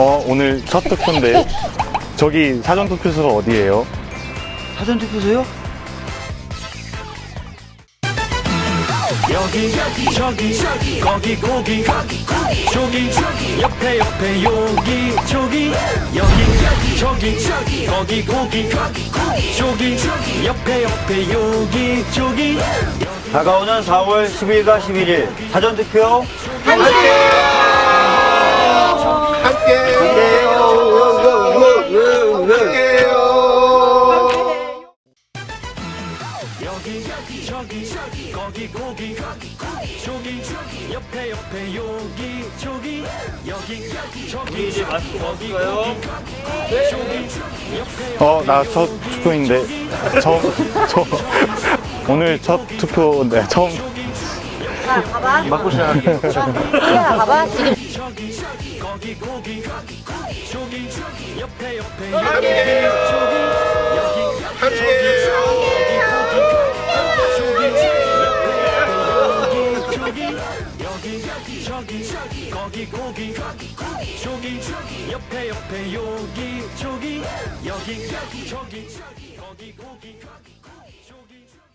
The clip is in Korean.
어, 오늘 첫 투표인데 저기 사전 투표소가 어디예요? 사전 투표소요? 여기 저기 거기 고기 저기 옆에 옆에 여기 저기 여기 저기 거기 고기 저기 옆에 옆에 여기 저기 다가오는 4월 10일과 11일 사전 투표 여기 저기 거기 고기 저기 옆에 옆에 여기 저기 여기 저기 이제 벗을까요? 저기 옆에 어, 나 첫 투표인데 처음 저 오늘 첫 투표인데 처음 자, 가봐. 맞고 시작할게요. 이리야, 가봐. 지금 저기 거기 고기 저기 옆에 여기 저기 여기 여기 저기 저기 거기 고기 거기 고기 저기 저기 옆에 옆에 여기 저기 여기 여기 저기 저기 거기 고기 거기 고기 저기.